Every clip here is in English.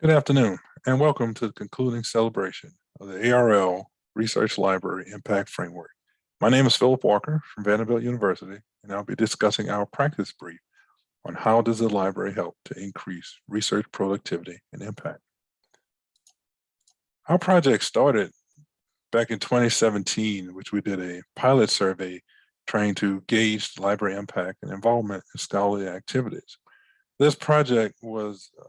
Good afternoon and welcome to the concluding celebration of the ARL Research Library Impact Framework. My name is Philip Walker from Vanderbilt University and I'll be discussing our practice brief on how does the library help to increase research productivity and impact. Our project started back in 2017, which we did a pilot survey trying to gauge library impact and involvement in scholarly activities. This project was uh,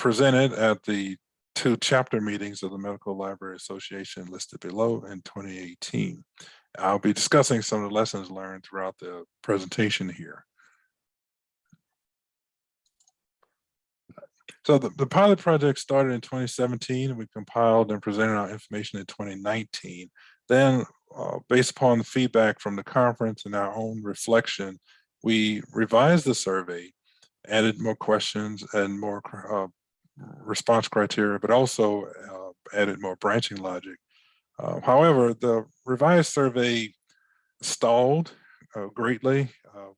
presented at the two chapter meetings of the Medical Library Association listed below in 2018. I'll be discussing some of the lessons learned throughout the presentation here. So the, the pilot project started in 2017 we compiled and presented our information in 2019. Then uh, based upon the feedback from the conference and our own reflection, we revised the survey, added more questions and more uh, response criteria, but also uh, added more branching logic. Uh, however, the revised survey stalled uh, greatly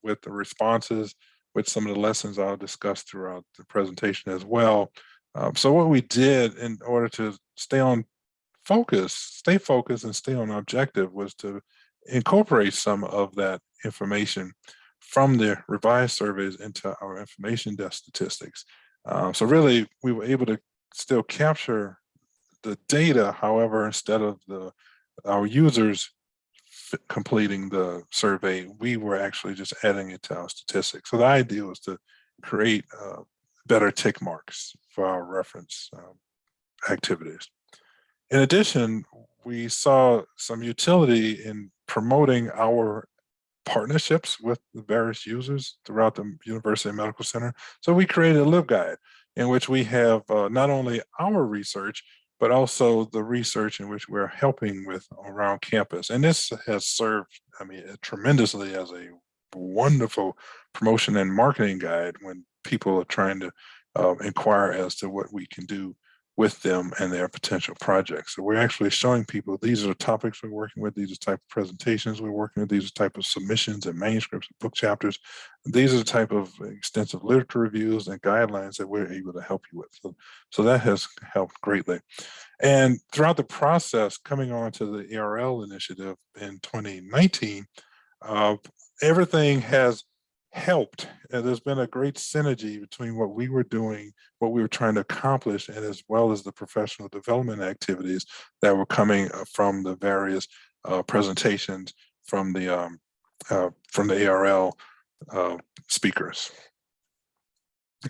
with the responses, with some of the lessons I'll discuss throughout the presentation as well. Um, so what we did in order to stay on focus, stay focused and stay on objective was to incorporate some of that information from the revised surveys into our information desk statistics. Um, so really, we were able to still capture the data. However, instead of the our users completing the survey, we were actually just adding it to our statistics. So the idea was to create uh, better tick marks for our reference um, activities. In addition, we saw some utility in promoting our partnerships with the various users throughout the University Medical Center. So we created a LibGuide in which we have uh, not only our research, but also the research in which we're helping with around campus. And this has served, I mean, tremendously as a wonderful promotion and marketing guide when people are trying to uh, inquire as to what we can do with them and their potential projects. So we're actually showing people these are the topics we're working with, these are the type of presentations we're working with, these are the type of submissions and manuscripts and book chapters. These are the type of extensive literature reviews and guidelines that we're able to help you with. So, so that has helped greatly. And throughout the process, coming on to the ARL initiative in 2019, uh, everything has helped. And there's been a great synergy between what we were doing, what we were trying to accomplish, and as well as the professional development activities that were coming uh, from the various uh, presentations from the um, uh, from the ARL uh, speakers.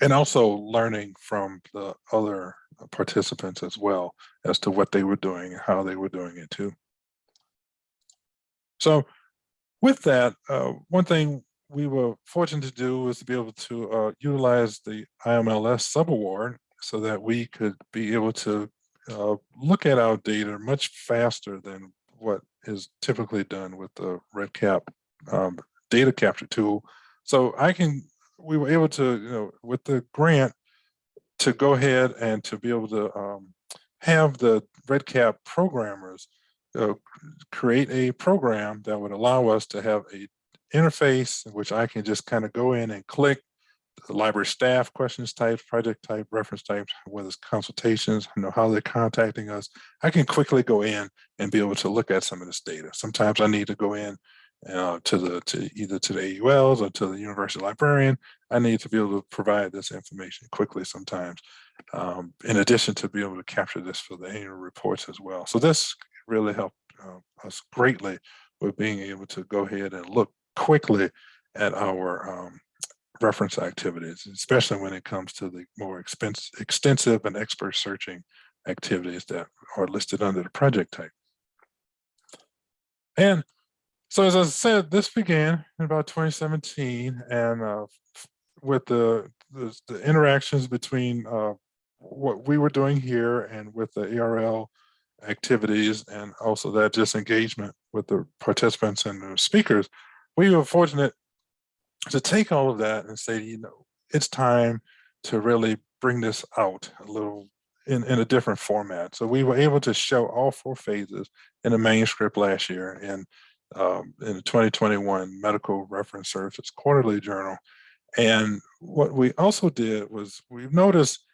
And also learning from the other participants as well as to what they were doing and how they were doing it too. So with that, uh, one thing we were fortunate to do was to be able to uh, utilize the IMLS subaward so that we could be able to uh, look at our data much faster than what is typically done with the REDCap um, data capture tool. So I can, we were able to, you know, with the grant, to go ahead and to be able to um, have the REDCap programmers uh, create a program that would allow us to have a interface in which I can just kind of go in and click the library staff questions types, project type, reference types, whether it's consultations, you know, how they're contacting us. I can quickly go in and be able to look at some of this data. Sometimes I need to go in uh, to the to either to the AULs or to the university librarian. I need to be able to provide this information quickly sometimes, um, in addition to be able to capture this for the annual reports as well. So this really helped uh, us greatly with being able to go ahead and look quickly at our um, reference activities, especially when it comes to the more expense, extensive and expert searching activities that are listed under the project type. And so as I said, this began in about 2017 and uh, with the, the, the, interactions between uh, what we were doing here and with the ARL activities and also that disengagement with the participants and the speakers, we were fortunate to take all of that and say, you know, it's time to really bring this out a little in, in a different format. So we were able to show all four phases in a manuscript last year in, um, in the 2021 Medical Reference Services Quarterly Journal. And what we also did was we've noticed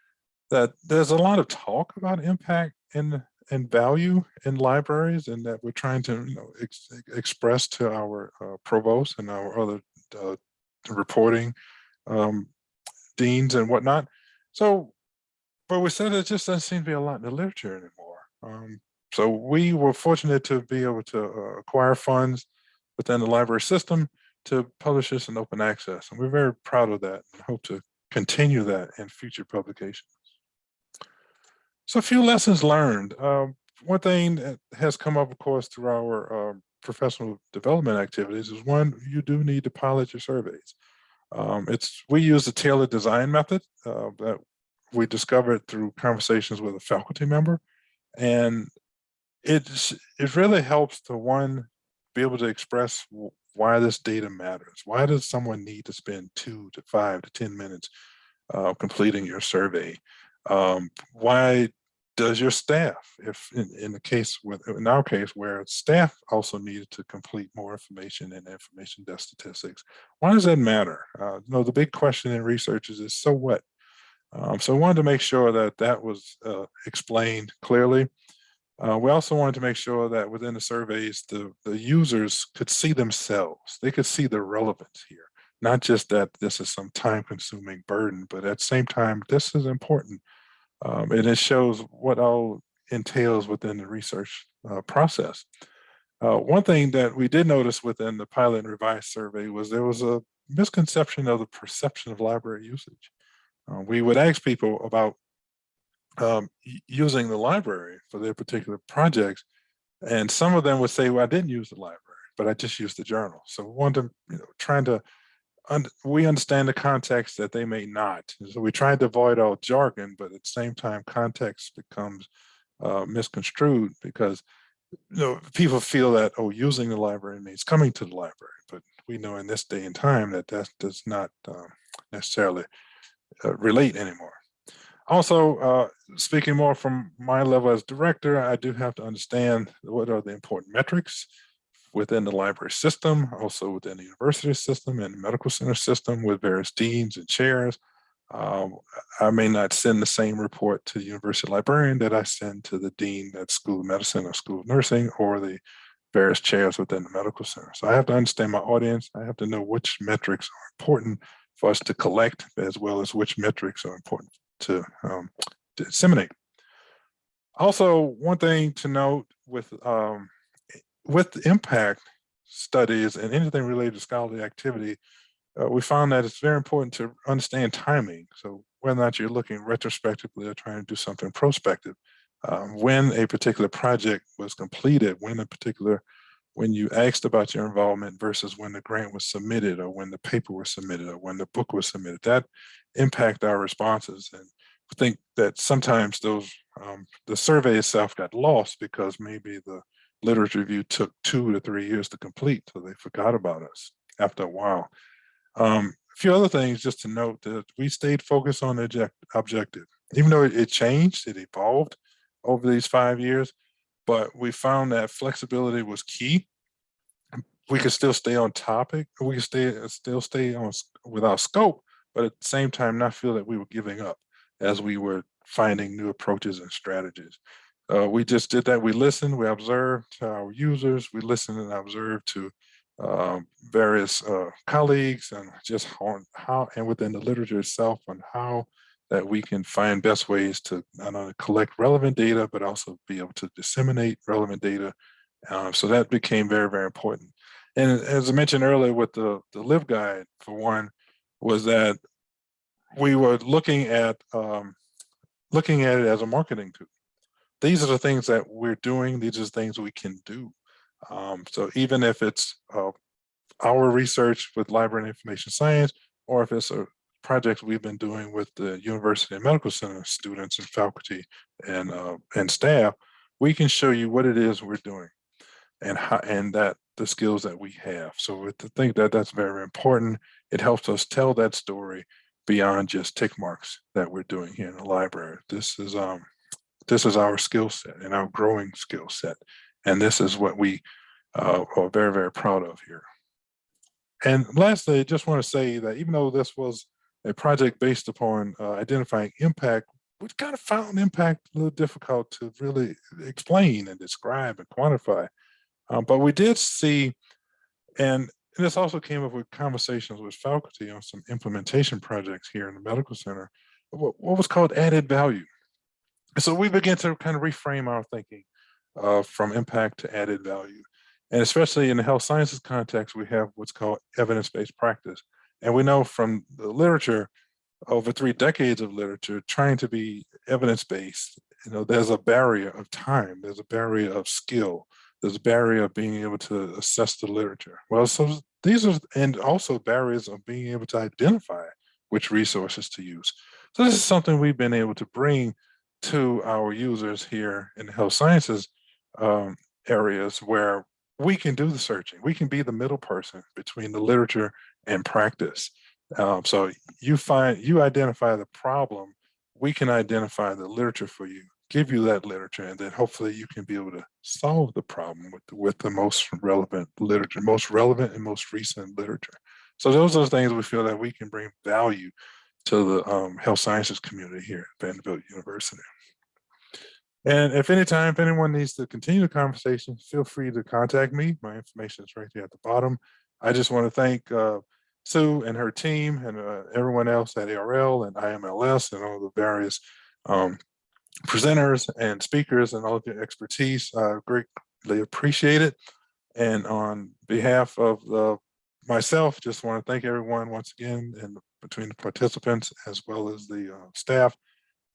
that there's a lot of talk about impact and and value in libraries and that we're trying to you know ex express to our uh, provost and our other uh, reporting um, deans and whatnot. So, but we said it just doesn't seem to be a lot in the literature anymore. Um, so we were fortunate to be able to uh, acquire funds within the library system to publish this in open access. And we're very proud of that and hope to continue that in future publications. So a few lessons learned. Um, one thing that has come up, of course, through our um, professional development activities is one, you do need to pilot your surveys. Um, it's We use the tailored design method uh, that we discovered through conversations with a faculty member. And it's, it really helps to one, be able to express why this data matters. Why does someone need to spend two to five to 10 minutes uh, completing your survey? Um, why does your staff, if in, in the case with in our case where staff also needed to complete more information and information desk statistics, why does that matter? Uh, you know, the big question in research is, is so what? Um, so I wanted to make sure that that was uh, explained clearly. Uh, we also wanted to make sure that within the surveys, the, the users could see themselves. They could see the relevance here, not just that this is some time consuming burden, but at the same time, this is important. Um, and it shows what all entails within the research uh, process. Uh, one thing that we did notice within the pilot and revised survey was there was a misconception of the perception of library usage. Uh, we would ask people about um, using the library for their particular projects. And some of them would say, well, I didn't use the library, but I just used the journal. So one to, you know, trying to, un we understand the context that they may not. So we tried to avoid all jargon, but at the same time, context becomes uh, misconstrued because you know, people feel that, oh, using the library means coming to the library. But we know in this day and time that that does not um, necessarily uh, relate anymore. Also, uh, speaking more from my level as director, I do have to understand what are the important metrics within the library system, also within the university system and medical center system with various deans and chairs. Um, I may not send the same report to the university librarian that I send to the dean at School of Medicine or School of Nursing or the various chairs within the medical center. So I have to understand my audience. I have to know which metrics are important for us to collect as well as which metrics are important to, um, to disseminate. Also, one thing to note with um, with impact studies and anything related to scholarly activity, uh, we found that it's very important to understand timing. So whether or not you're looking retrospectively or trying to do something prospective, um, when a particular project was completed, when a particular, when you asked about your involvement versus when the grant was submitted or when the paper was submitted or when the book was submitted, that impact our responses. And I think that sometimes those, um, the survey itself got lost because maybe the literature review took two to three years to complete, so they forgot about us after a while. Um, a few other things just to note that we stayed focused on the objective. Even though it, changed, it evolved over these five years, but we found that flexibility was key. We could still stay on topic, we could stay still stay on without scope, but at the same time not feel that we were giving up as we were finding new approaches and strategies. Uh, we just did that. We listened, we observed to our users, we listened and observed to um, various uh, colleagues and just on how and within the literature itself on how that we can find best ways to not only collect relevant data, but also be able to disseminate relevant data. Um, so that became very, very important. And as I mentioned earlier with the, the LibGuide for one, was that we were looking at um, looking at it as a marketing tool. These are the things that we're doing. These are the things we can do. Um, so even if it's uh, our research with library and information science, or if it's a project we've been doing with the University and Medical Center students and faculty and uh, and staff, we can show you what it is we're doing and how and that the skills that we have. So to think that that's very important, it helps us tell that story beyond just tick marks that we're doing here in the library. This is um, this is our skill set and our growing skill set. And this is what we uh, are very, very proud of here. And lastly, I just want to say that even though this was a project based upon uh, identifying impact, we kind of found impact a little difficult to really explain and describe and quantify. Um, but we did see, and, and this also came up with conversations with faculty on some implementation projects here in the medical center, what, what was called added value. And so we begin to kind of reframe our thinking uh, from impact to added value. And especially in the health sciences context, we have what's called evidence-based practice. And we know from the literature, over three decades of literature, trying to be evidence-based, you know, there's a barrier of time, there's a barrier of skill, there's a barrier of being able to assess the literature. Well, so these are, and also barriers of being able to identify which resources to use. So this is something we've been able to bring to our users here in the health sciences um, areas where we can do the searching. We can be the middle person between the literature and practice. Um, so you find, you identify the problem, we can identify the literature for you, give you that literature, and then hopefully you can be able to solve the problem with, with the most relevant literature, most relevant and most recent literature. So those are the things we feel that we can bring value to the um, health sciences community here at Vanderbilt University. And if any time, if anyone needs to continue the conversation, feel free to contact me. My information is right there at the bottom. I just want to thank uh, Sue and her team and uh, everyone else at ARL and IMLS and all the various um, presenters and speakers and all of your expertise. I greatly appreciate it. And on behalf of uh, myself, just want to thank everyone once again and between the participants as well as the uh, staff.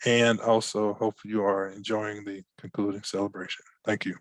And also hope you are enjoying the concluding celebration. Thank you.